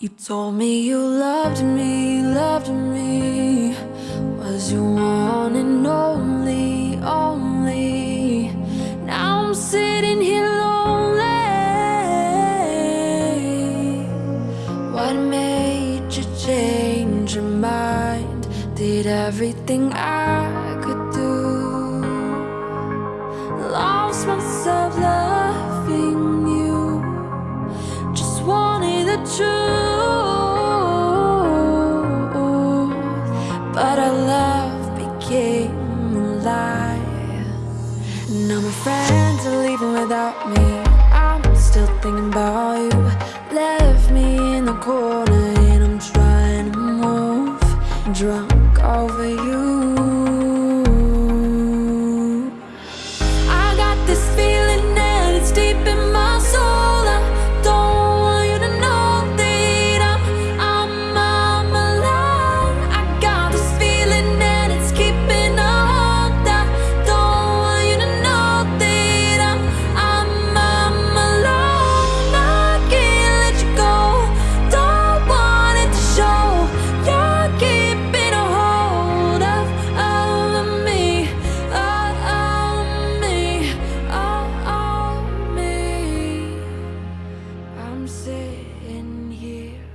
You told me you loved me, loved me. Was your one and only, only? Now I'm sitting here lonely. What made you change your mind? Did everything I could do. Lost myself loving you. Just wanted the truth Now my friends are leaving without me. I'm still thinking about you. Left me in the cold I'm sitting here.